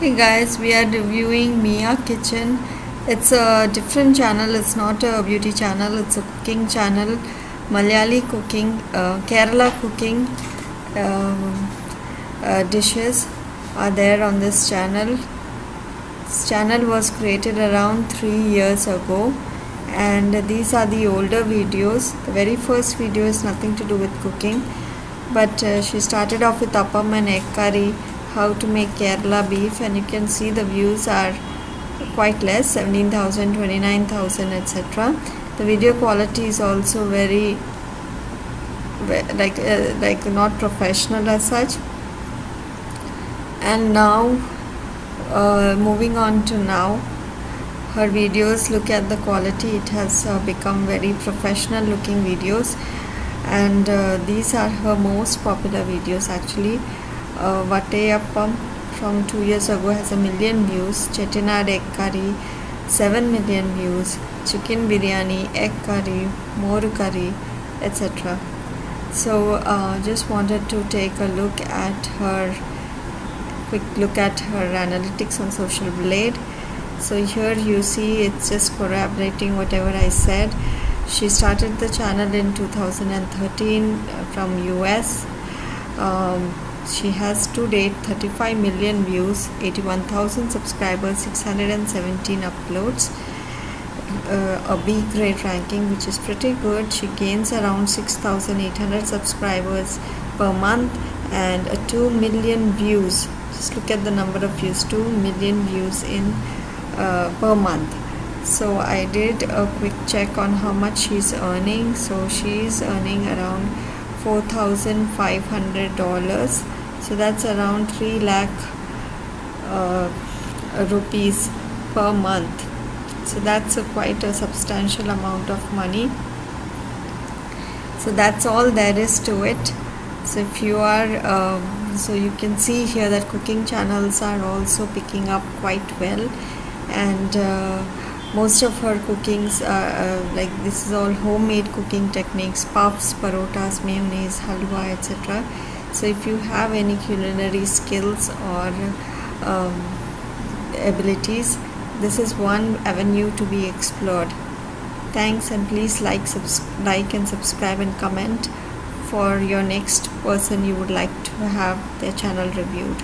Hey guys, we are reviewing Mia Kitchen. It's a different channel, it's not a beauty channel, it's a cooking channel. Malayali cooking, uh, Kerala cooking um, uh, dishes are there on this channel. This channel was created around three years ago, and these are the older videos. The very first video is nothing to do with cooking, but uh, she started off with appam and egg curry how to make Kerala beef and you can see the views are quite less 17,000 29,000 etc the video quality is also very like uh, like not professional as such. And now uh, moving on to now her videos look at the quality. It has uh, become very professional looking videos. And uh, these are her most popular videos actually uh, Vatteyappam from two years ago has a million views. Chettinad egg curry, 7 million views. Chicken biryani, egg curry, more curry, etc. So uh, just wanted to take a look at her quick look at her analytics on social blade so here you see it's just corroborating whatever i said she started the channel in 2013 uh, from us um, she has to date 35 million views, 81,000 subscribers, 617 uploads, uh, a B grade ranking, which is pretty good. She gains around 6,800 subscribers per month and a 2 million views. Just look at the number of views 2 million views in uh, per month. So I did a quick check on how much she's earning. So she's earning around $4,500 so that's around 3 lakh uh, rupees per month. So that's a quite a substantial amount of money. So that's all there is to it. So if you are um, so you can see here that cooking channels are also picking up quite well. And uh, most of her cookings are uh, like this is all homemade cooking techniques puffs parotas mayonnaise halwa etc so if you have any culinary skills or um, abilities this is one avenue to be explored. Thanks and please like like and subscribe and comment for your next person you would like to have their channel reviewed